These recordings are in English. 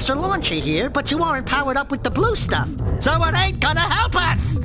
Mercer Launchy here, but you aren't powered up with the blue stuff, so it ain't gonna help us!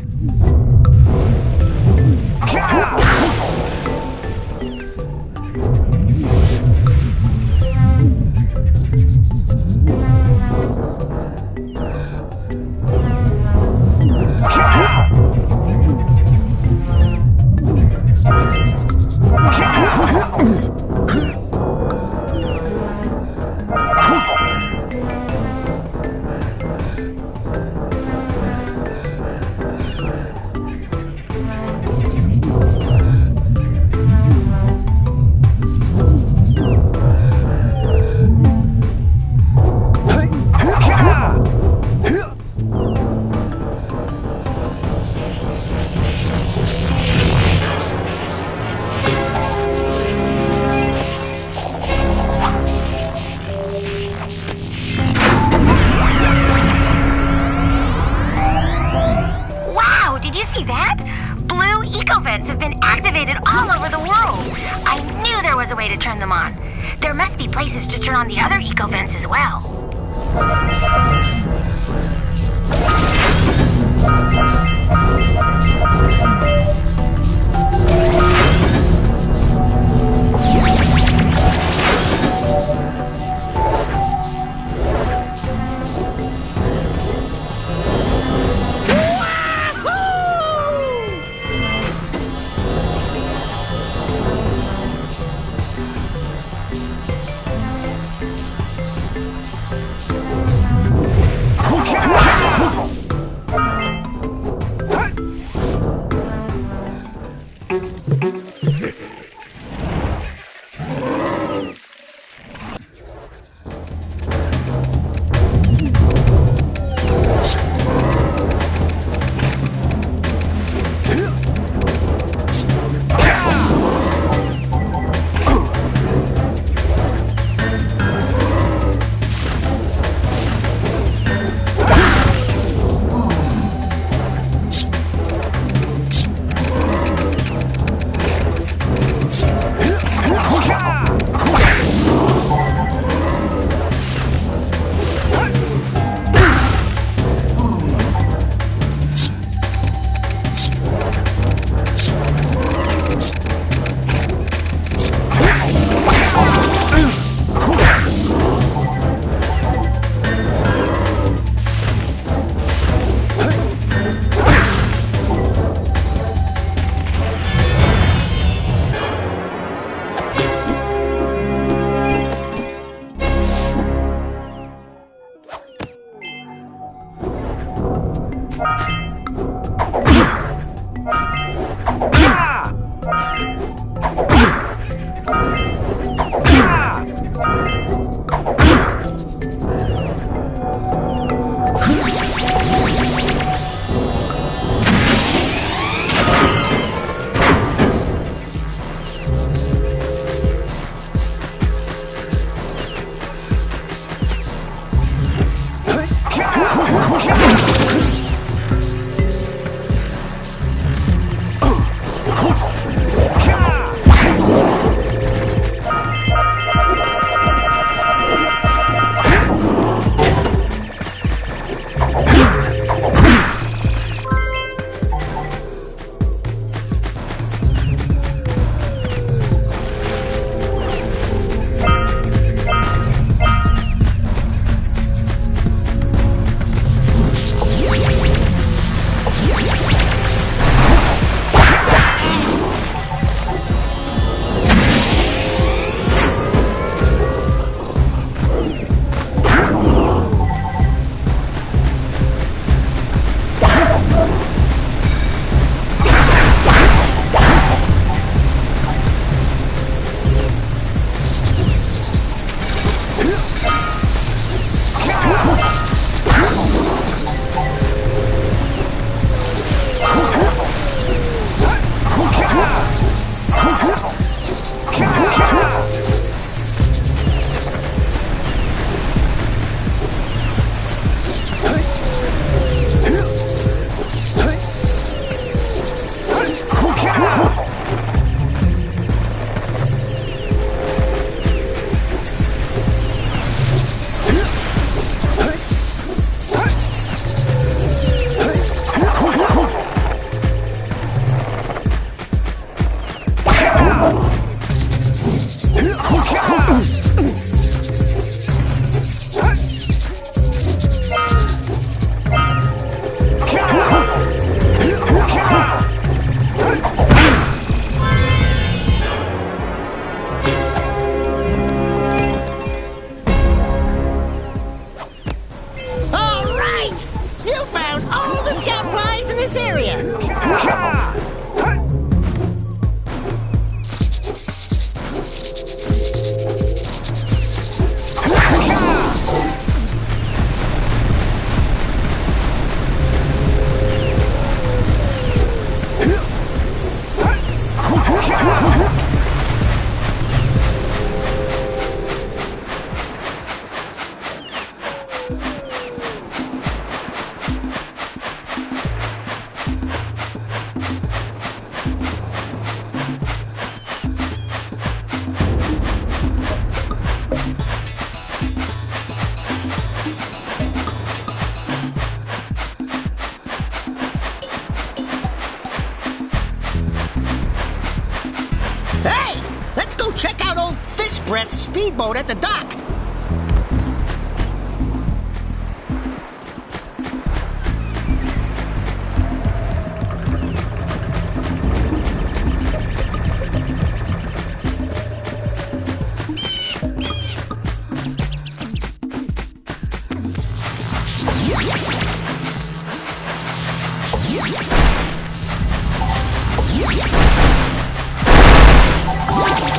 speedboat at the dock. Yeah!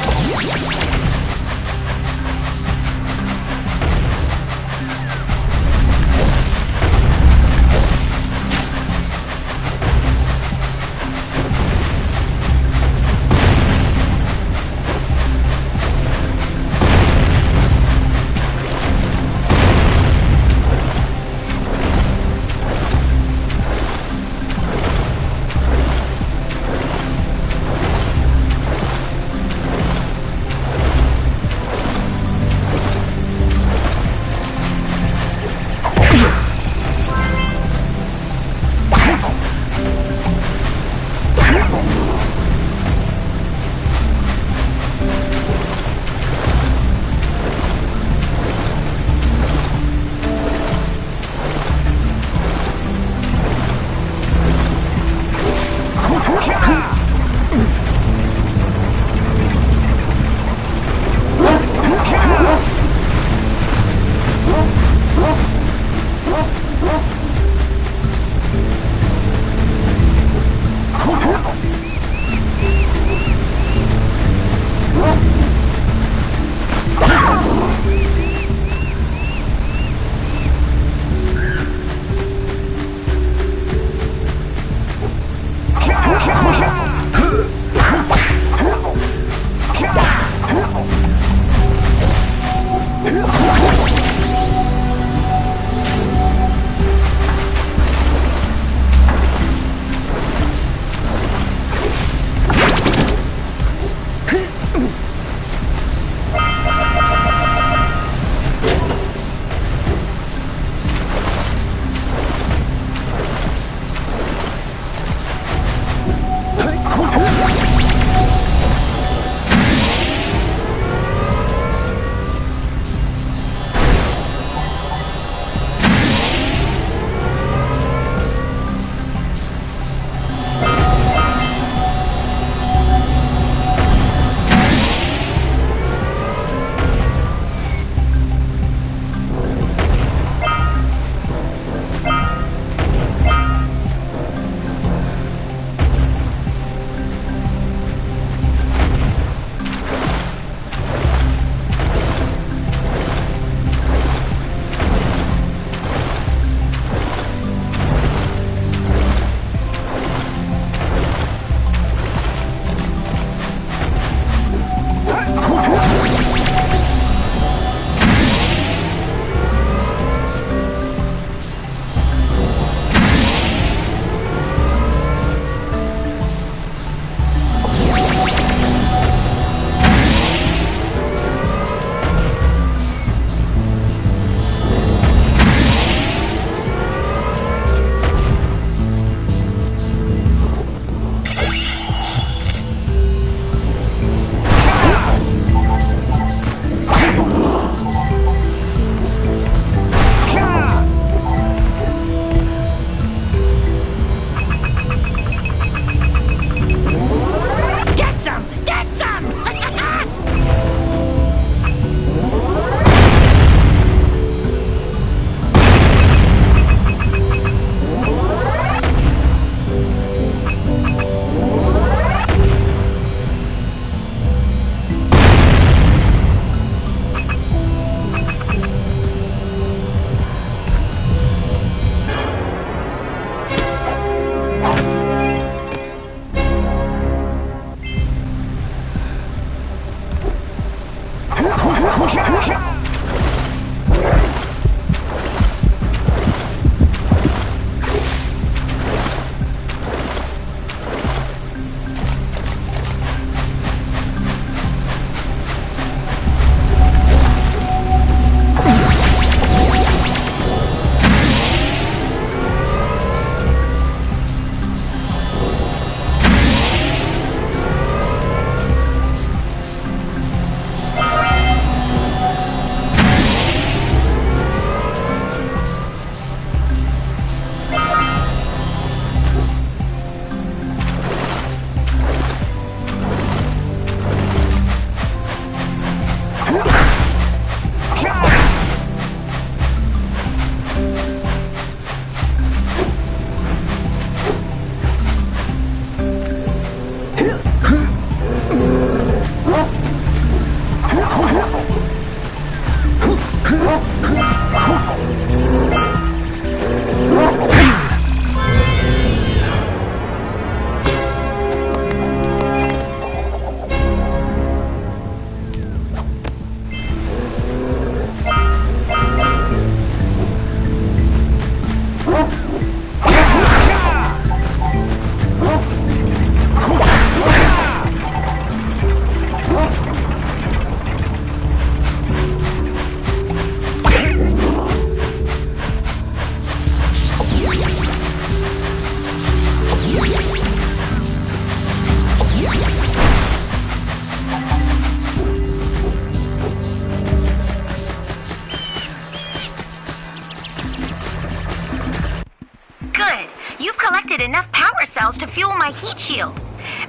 Collected enough power cells to fuel my heat shield.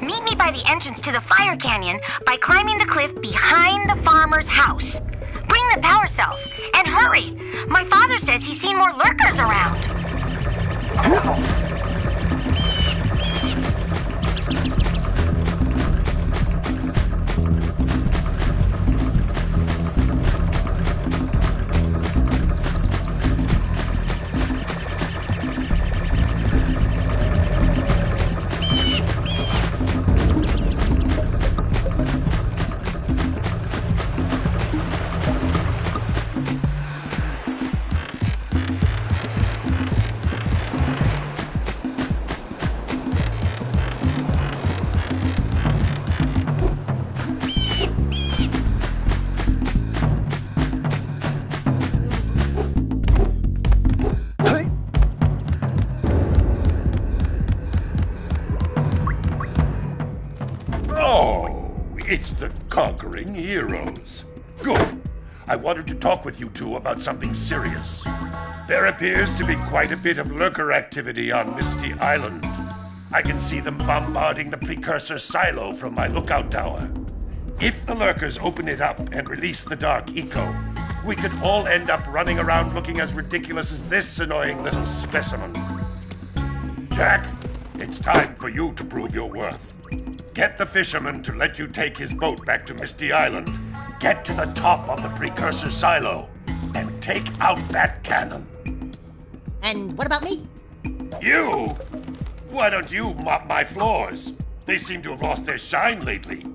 Meet me by the entrance to the fire canyon by climbing the cliff behind the farmer's house. Bring the power cells and hurry. My father says he's seen more lurkers around. Talk with you two about something serious. There appears to be quite a bit of lurker activity on Misty Island. I can see them bombarding the precursor silo from my lookout tower. If the lurkers open it up and release the dark eco, we could all end up running around looking as ridiculous as this annoying little specimen. Jak, it's time for you to prove your worth. Get the fisherman to let you take his boat back to Misty Island. Get to the top of the precursor silo and take out that cannon. And what about me? You? Why don't you mop my floors? They seem to have lost their shine lately.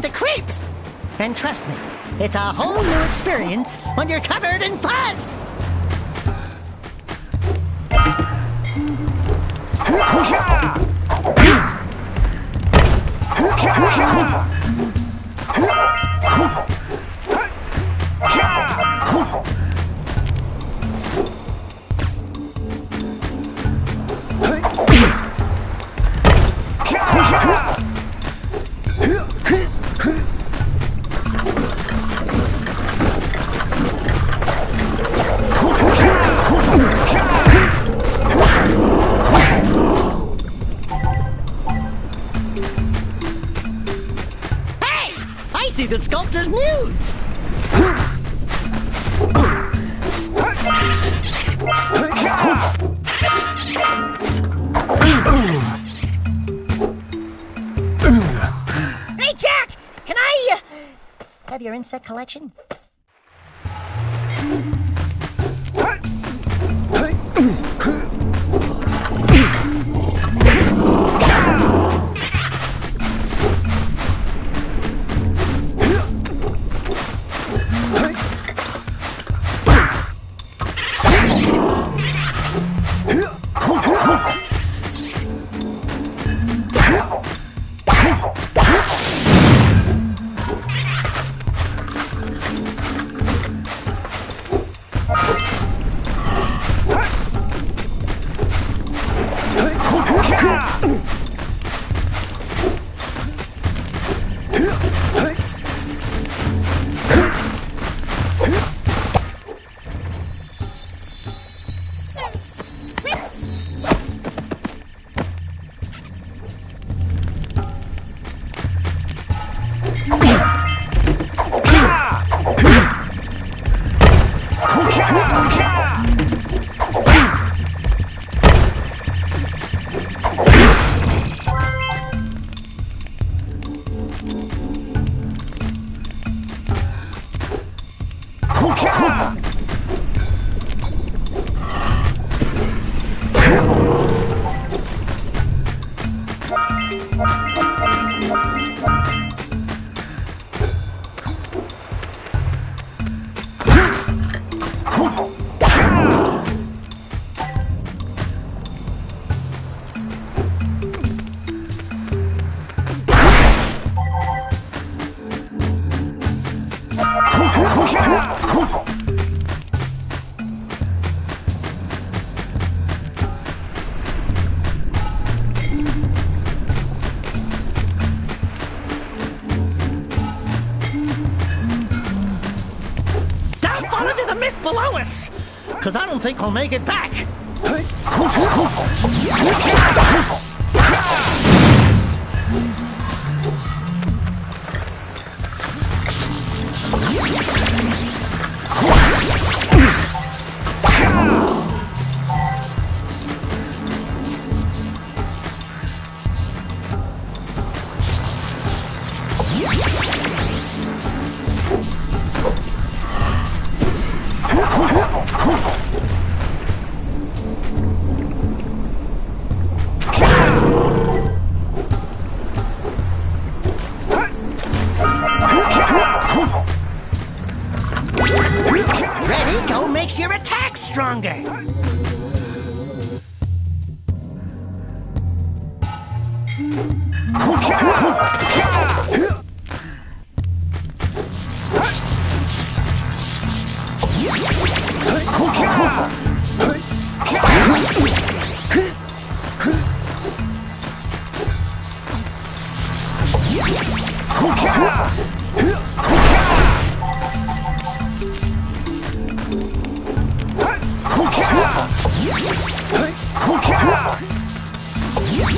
The creeps. And trust me, it's a whole new experience when you're covered in fuzz. Hey, insect collection? Below us. because I don't think we'll make it back. Get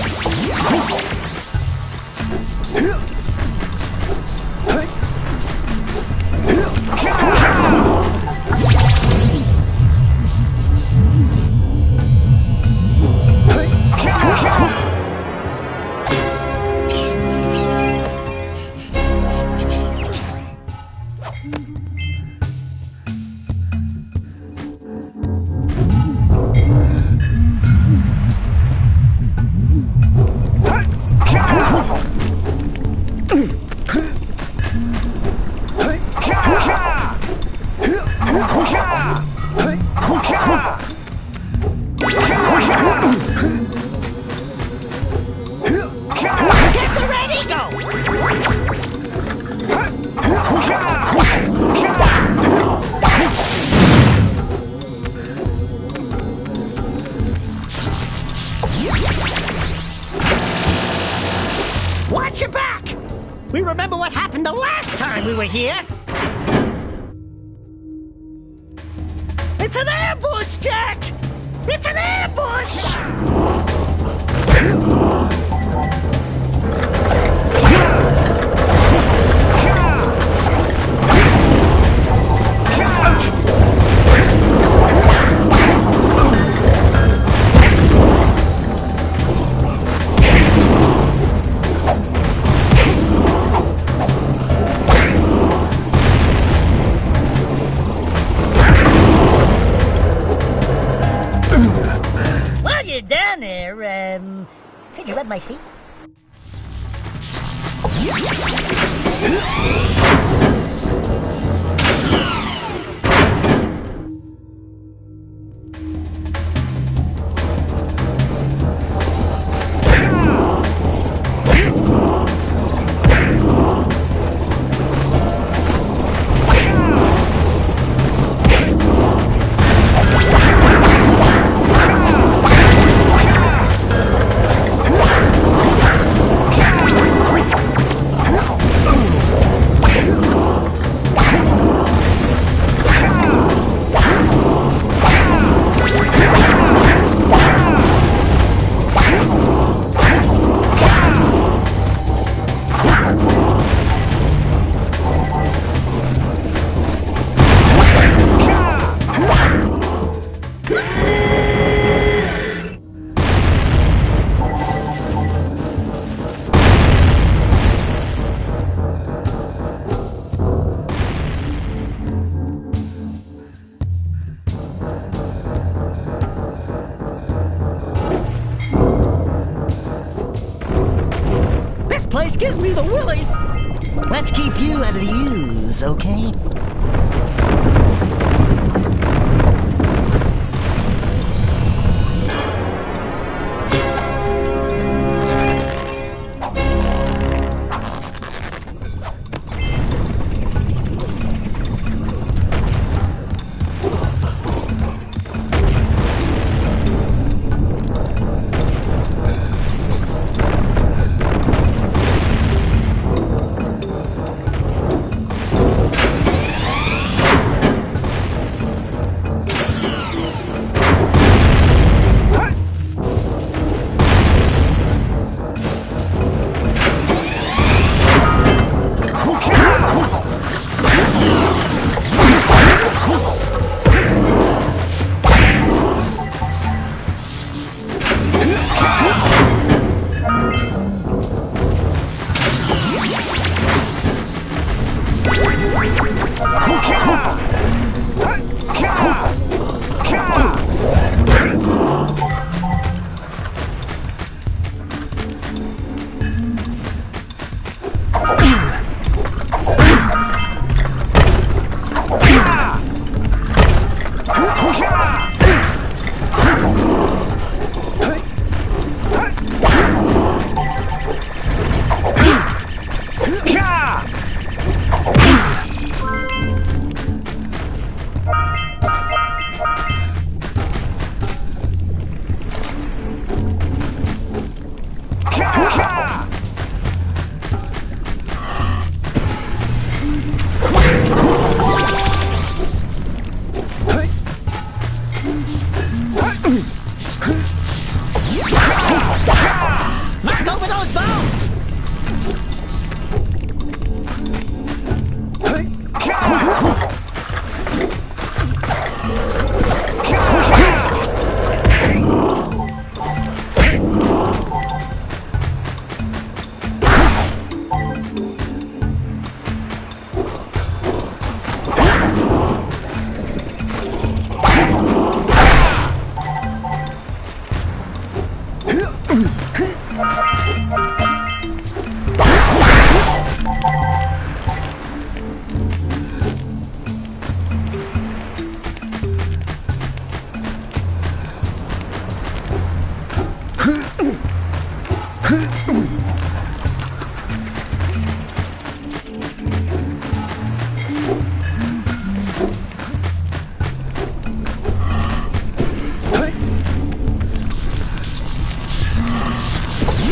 could you rub my feet? Gives me the willies! Let's keep you out of the ooze, okay?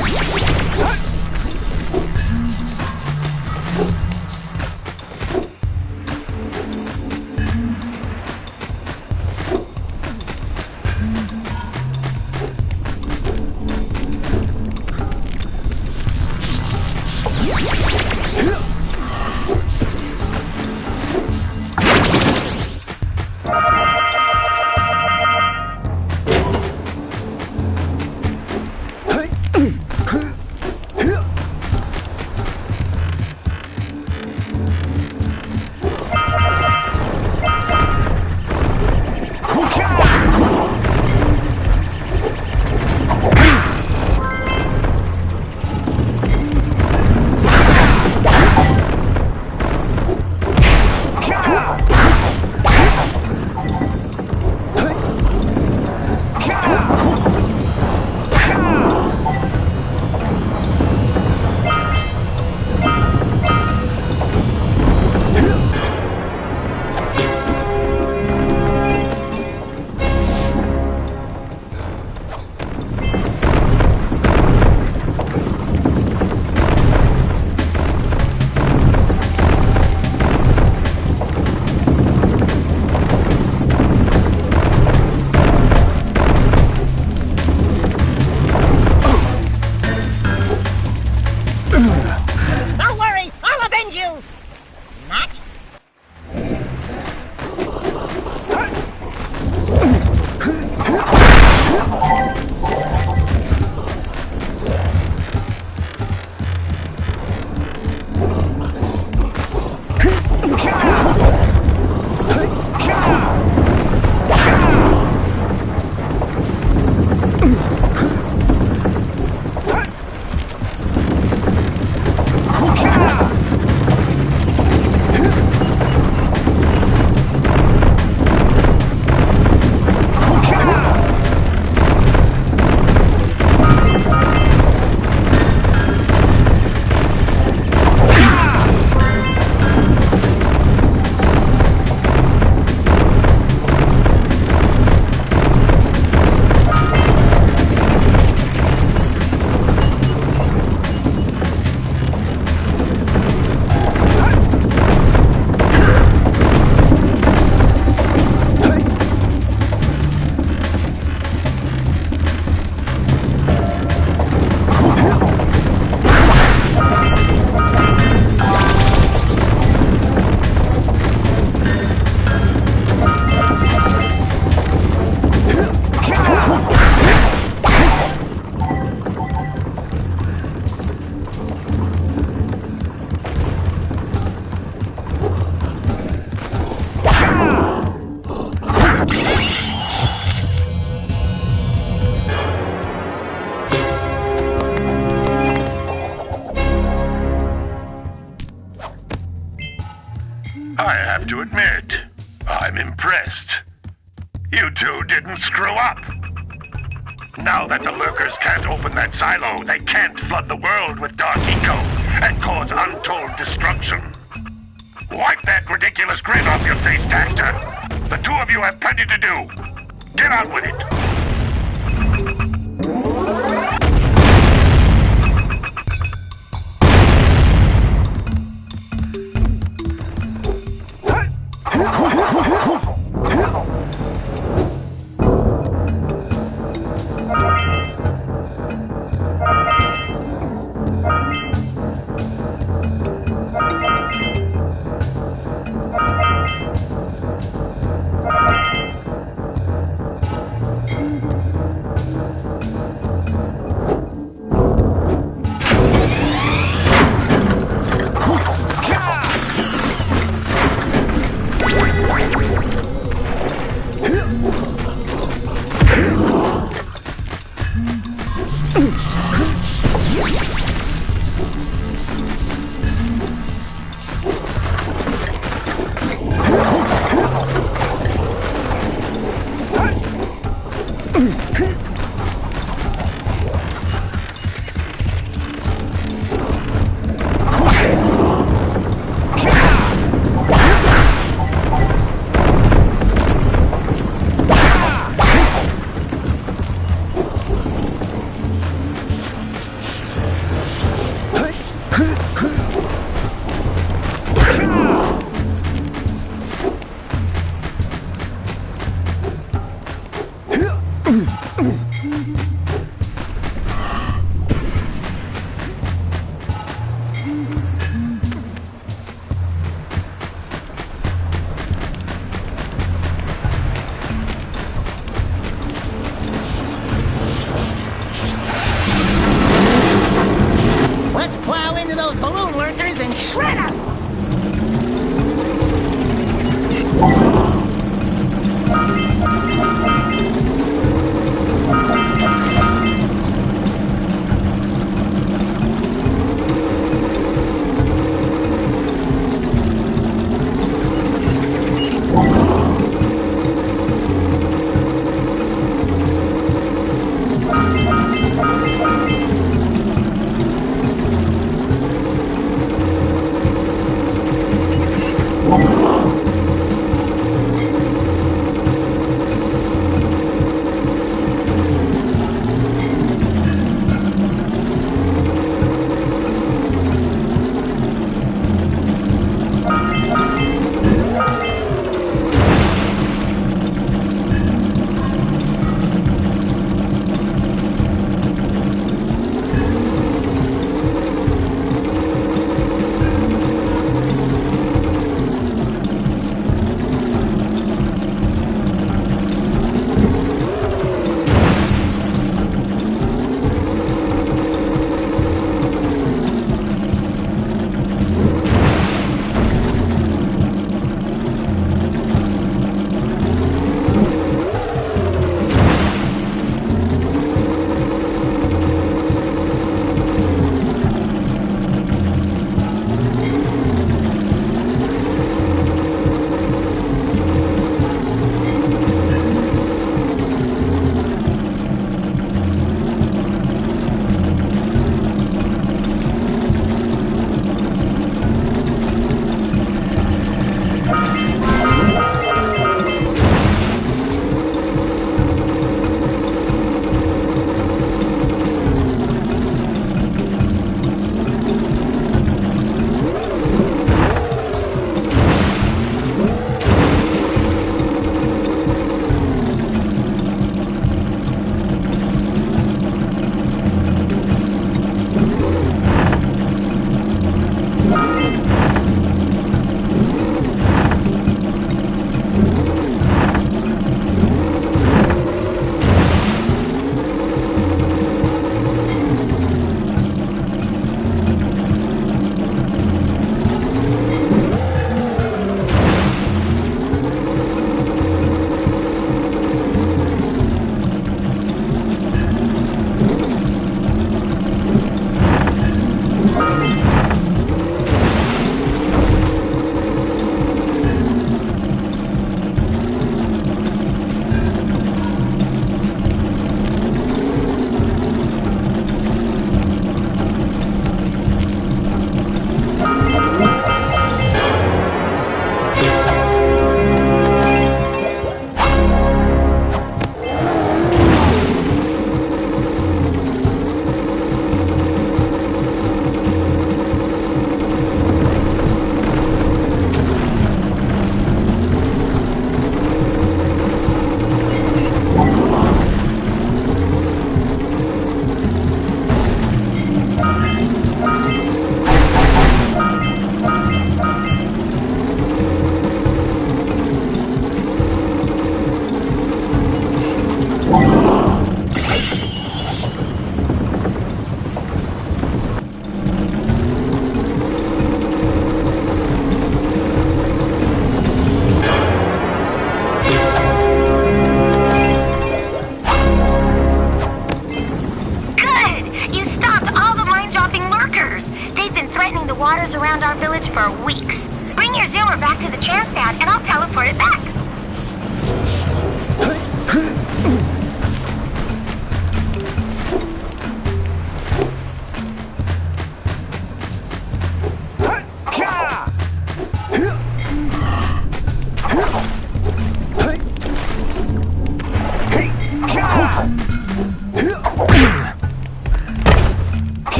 What?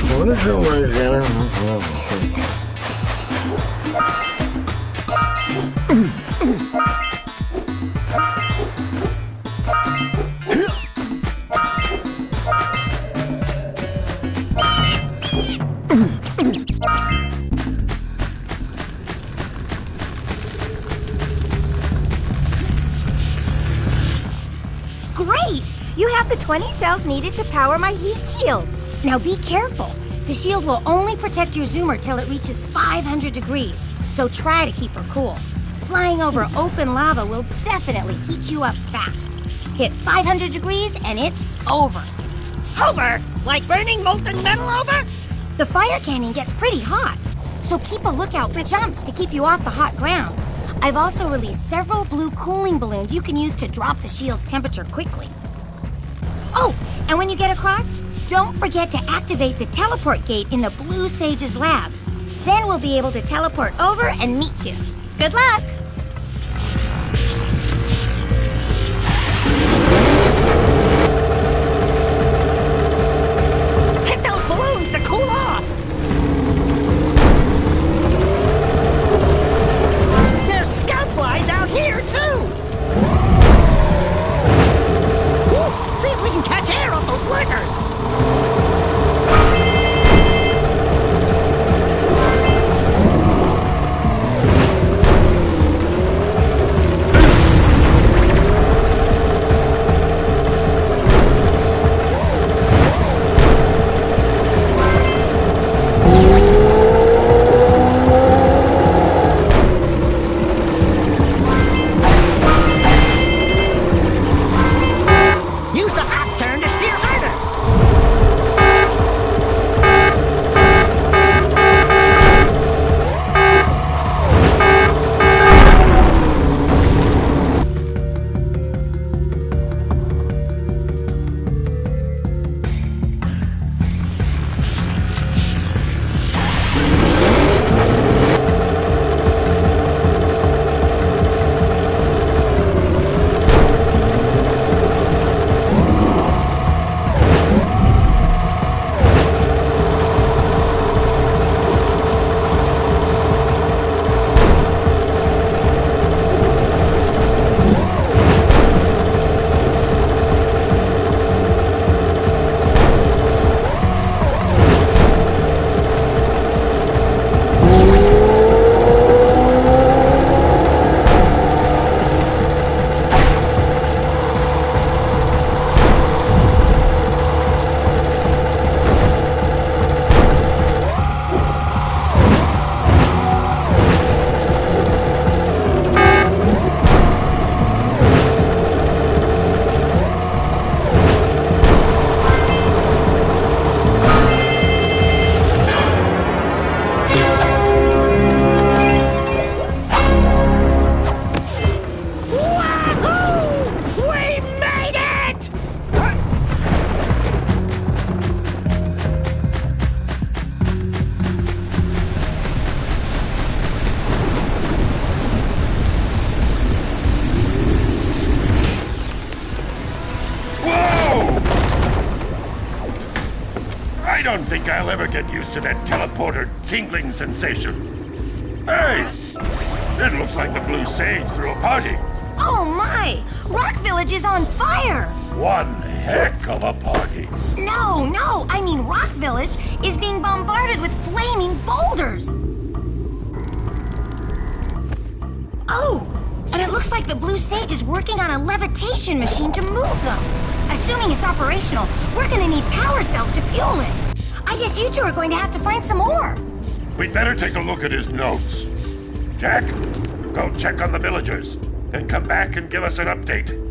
For the right here. Great! You have the 20 cells needed to power my heat shield. Now be careful. The shield will only protect your zoomer till it reaches 500 degrees, so try to keep her cool. Flying over open lava will definitely heat you up fast. Hit 500 degrees and it's over. Over? Like burning molten metal over? The fire canyon gets pretty hot, so keep a lookout for jumps to keep you off the hot ground. I've also released several blue cooling balloons you can use to drop the shield's temperature quickly. Oh, and when you get across, don't forget to activate the teleport gate in the Blue Sage's lab. Then we'll be able to teleport over and meet you. Good luck! Think I'll ever get used to that teleporter tingling sensation. Hey! It looks like the Blue Sage threw a party. Oh my! Rock Village is on fire! One heck of a party. No, no, I mean Rock Village is being bombarded with flaming boulders! Oh, and it looks like the Blue Sage is working on a levitation machine to move them. Assuming it's operational, we're gonna need power cells to fuel it. I guess you two are going to have to find some more. We'd better take a look at his notes. Jak, go check on the villagers. Then come back and give us an update.